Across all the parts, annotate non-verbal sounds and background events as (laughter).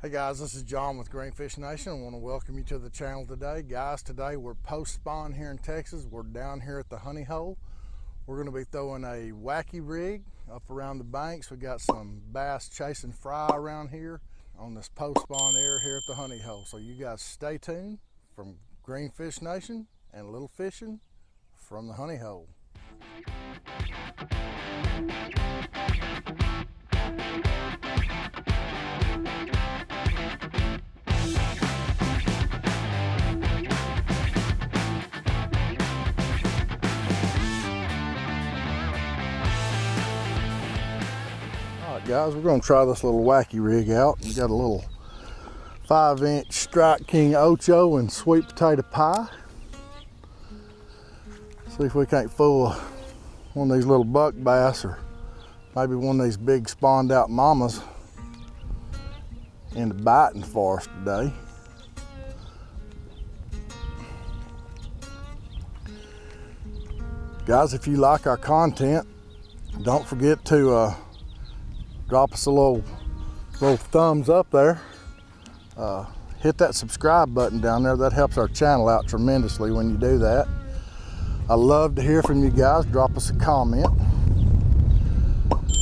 Hey guys, this is John with Greenfish Nation. I want to welcome you to the channel today. Guys, today we're post spawn here in Texas. We're down here at the honey hole. We're going to be throwing a wacky rig up around the banks. We got some bass chasing fry around here on this post spawn area here at the honey hole. So you guys stay tuned from Greenfish Nation and Little Fishing from the honey hole. Guys, we're gonna try this little wacky rig out. We got a little five inch Strike King Ocho and sweet potato pie. See if we can't fool one of these little buck bass or maybe one of these big spawned out mamas into biting for us today. Guys, if you like our content, don't forget to uh, drop us a little, little thumbs up there. Uh, hit that subscribe button down there. That helps our channel out tremendously when you do that. I love to hear from you guys. Drop us a comment.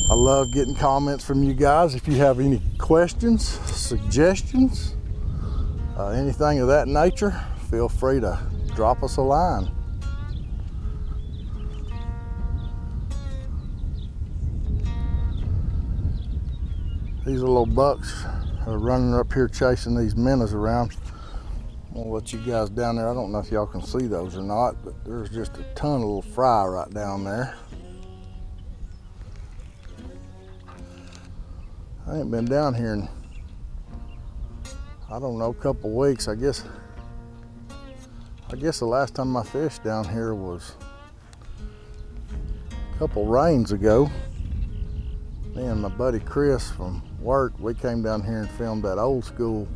I love getting comments from you guys. If you have any questions, suggestions, uh, anything of that nature, feel free to drop us a line. These little bucks are running up here chasing these minnows around. I'm gonna let you guys down there. I don't know if y'all can see those or not, but there's just a ton of little fry right down there. I ain't been down here in, I don't know, a couple weeks. I guess, I guess the last time I fished down here was a couple rains ago. Me and my buddy Chris from work, we came down here and filmed that old school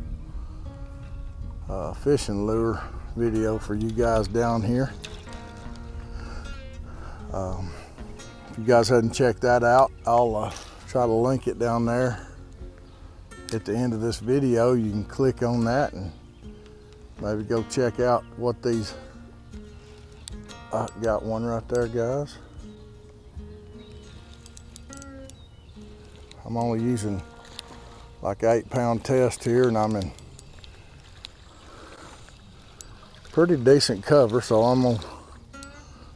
uh, fishing lure video for you guys down here. Um, if you guys hadn't checked that out, I'll uh, try to link it down there at the end of this video. You can click on that and maybe go check out what these, I got one right there guys. I'm only using like eight pound test here and I'm in pretty decent cover so I'm gonna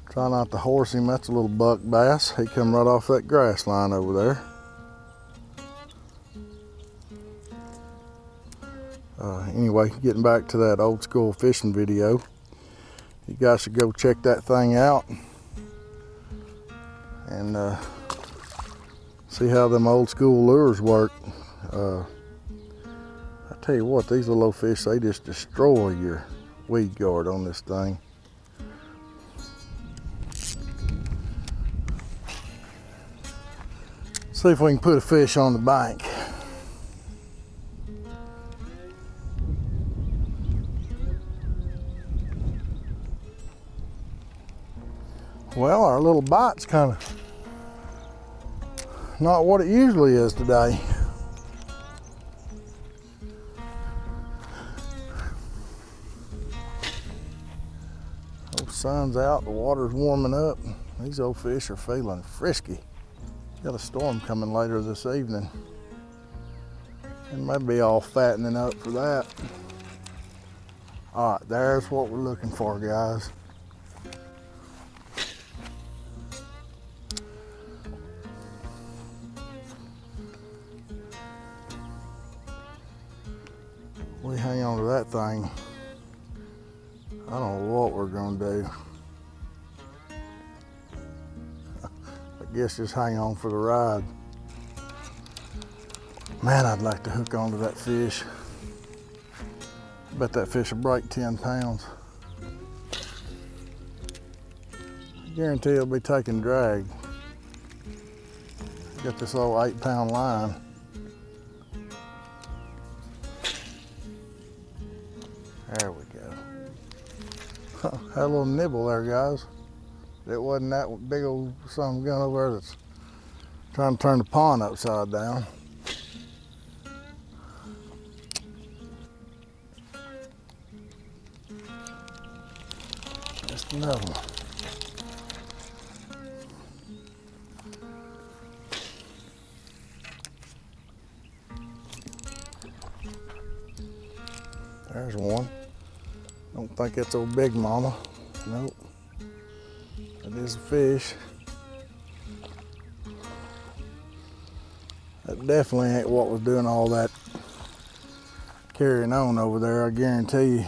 try not to horse him. That's a little buck bass. He come right off that grass line over there. Uh, anyway getting back to that old school fishing video you guys should go check that thing out. And uh, see how them old school lures work uh, I tell you what, these little fish, they just destroy your weed guard on this thing. See if we can put a fish on the bank. Well, our little bite's kind of not what it usually is today. sun's out, the water's warming up. These old fish are feeling frisky. Got a storm coming later this evening. And maybe all fattening up for that. All right, there's what we're looking for, guys. Thing I don't know what we're gonna do. (laughs) I guess just hang on for the ride. Man, I'd like to hook onto that fish. Bet that fish will break 10 pounds. I guarantee it'll be taking drag. Got this little eight pound line. (laughs) Had a little nibble there, guys. It wasn't that big old some gun over there that's trying to turn the pond upside down. Just another one. There's one. Don't think it's old Big Mama. Nope. It is a fish. That definitely ain't what was doing all that carrying on over there, I guarantee you.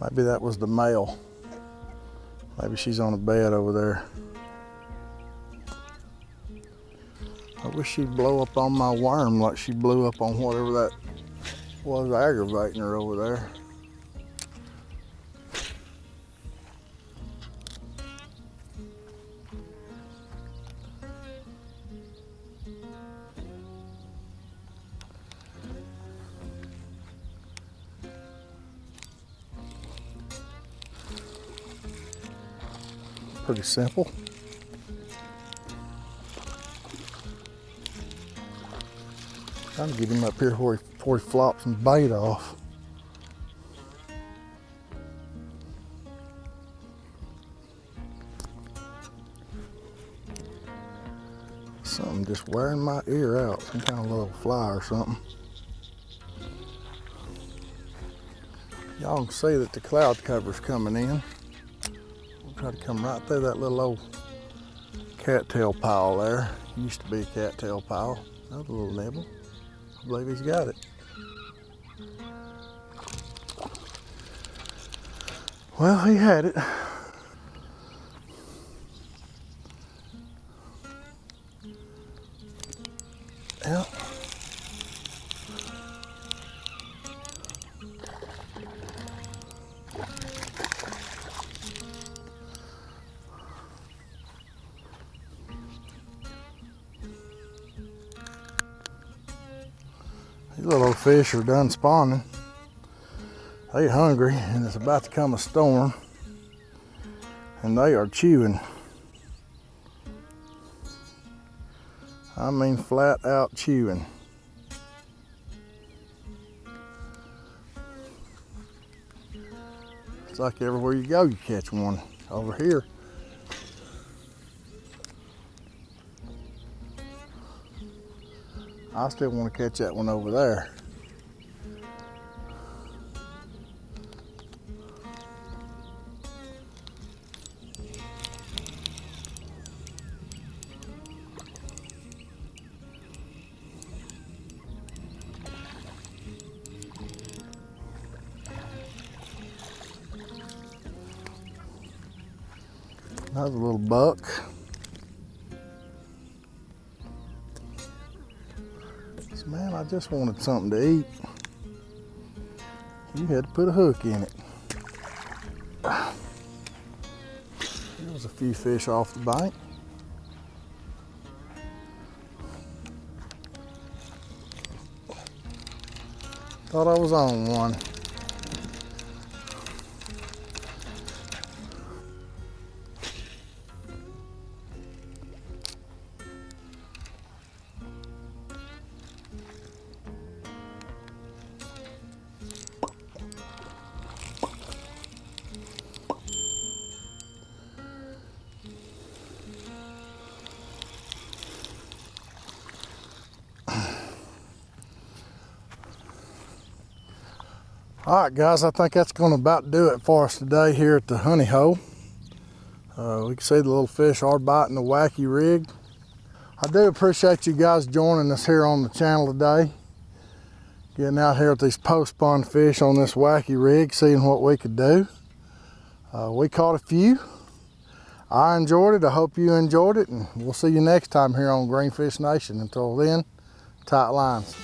Maybe that was the male. Maybe she's on a bed over there. I wish she'd blow up on my worm like she blew up on whatever that was aggravating her over there. Pretty simple. Trying to get him up here where he, before he flops some bait off. Something just wearing my ear out, some kind of little fly or something. Y'all can see that the cloud cover's coming in. Try to come right through that little old cattail pile there. Used to be a cattail pile. Another little nibble. I believe he's got it. Well, he had it. Yeah. Little fish are done spawning. They hungry and it's about to come a storm. And they are chewing. I mean flat out chewing. It's like everywhere you go you catch one. Over here, I still want to catch that one over there. Another little buck. I just wanted something to eat. You had to put a hook in it. There was a few fish off the bank. Thought I was on one. All right, guys, I think that's going to about do it for us today here at the honey hole. Uh, we can see the little fish are biting the wacky rig. I do appreciate you guys joining us here on the channel today. Getting out here with these post spawn fish on this wacky rig, seeing what we could do. Uh, we caught a few. I enjoyed it. I hope you enjoyed it. And we'll see you next time here on Greenfish Nation. Until then, tight lines.